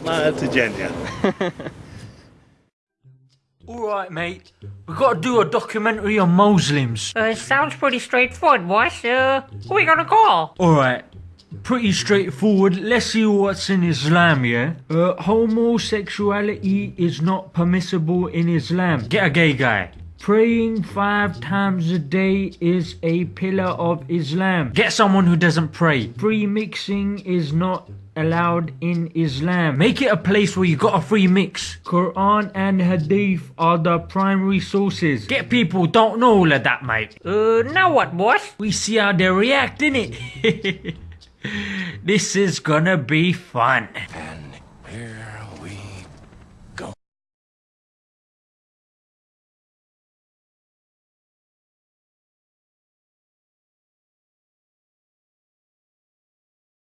Smile to Jannah. Alright, mate. We've got to do a documentary on Muslims. Uh, sounds pretty straightforward, boss. Uh, who we gonna call? Alright. Pretty straightforward. Let's see what's in Islam, yeah? Uh, homosexuality is not permissible in Islam. Get a gay guy. Praying five times a day is a pillar of Islam. Get someone who doesn't pray. Free mixing is not allowed in Islam. Make it a place where you got a free mix. Quran and Hadith are the primary sources. Get people don't know all of that, mate. Uh, now what, boss? We see how they react, innit? this is gonna be fun.